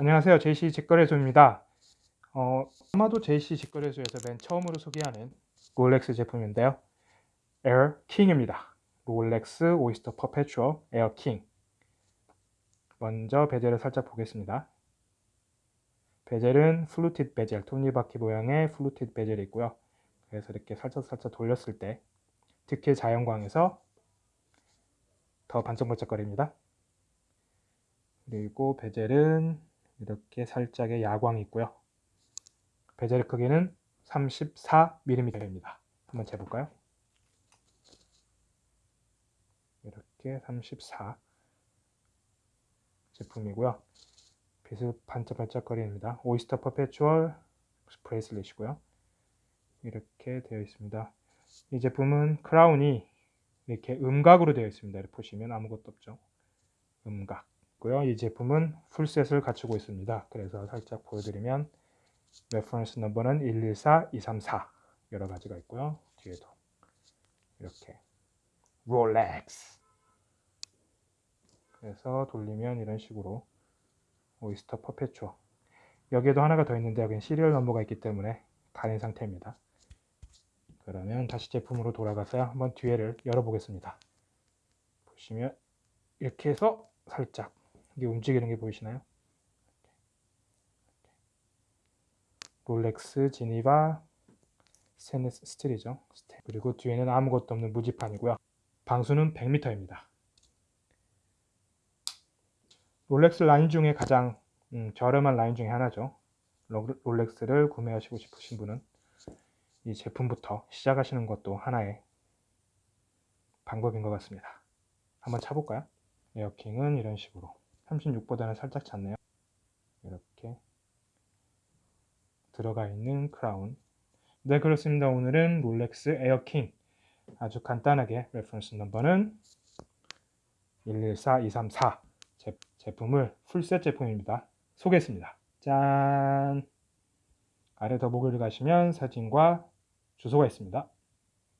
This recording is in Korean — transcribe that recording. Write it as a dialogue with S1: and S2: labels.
S1: 안녕하세요. JC 직거래소입니다. 어, 아마도 JC 직거래소에서 맨 처음으로 소개하는 롤렉스 제품인데요. 에어 킹입니다. 롤렉스 오이스터 퍼페추얼 에어 킹. 먼저 베젤을 살짝 보겠습니다. 베젤은 fluted 베젤, 톱니바퀴 모양의 fluted 베젤이 있고요. 그래서 이렇게 살짝 살짝 돌렸을 때 특히 자연광에서 더 반짝반짝거립니다. 그리고 베젤은 이렇게 살짝의 야광이 있고요. 베젤 크기는 34mm입니다. 한번 재볼까요? 이렇게 34 제품이고요. 빛을 반짝반짝거립니다. 오이스터 퍼페추얼 bracelet이고요. 이렇게 되어 있습니다. 이 제품은 크라운이 이렇게 음각으로 되어 있습니다. 보시면 아무것도 없죠. 음각. 고요. 이 제품은 full set을 갖추고 있습니다. 그래서 살짝 보여드리면 reference number는 114234 여러 가지가 있고요. 뒤에도 이렇게 롤렉스 그래서 돌리면 이런 식으로 오이스터 퍼페추얼 여기에도 하나가 더 있는데 여기는 시리얼 넘버가 있기 때문에 가린 상태입니다. 그러면 다시 제품으로 돌아가서 한번 뒤에를 열어보겠습니다. 보시면 이렇게 해서 살짝 이게 움직이는 게 보이시나요? 롤렉스 지니바 스테인리스 스틸이죠. 그리고 뒤에는 아무것도 없는 무지판이고요. 방수는 100m입니다. 롤렉스 라인 중에 가장 음, 저렴한 라인 중에 하나죠. 롤렉스를 구매하시고 싶으신 분은 이 제품부터 시작하시는 것도 하나의 방법인 것 같습니다. 한번 차볼까요? 에어킹은 이런 식으로 36보다는 살짝 작네요. 이렇게 들어가 있는 크라운 네 그렇습니다. 오늘은 롤렉스 에어킹 아주 간단하게 reference number는 114234 제, 제품을 풀셋 제품입니다. 소개했습니다. 짠! 아래 더보기를 가시면 사진과 주소가 있습니다.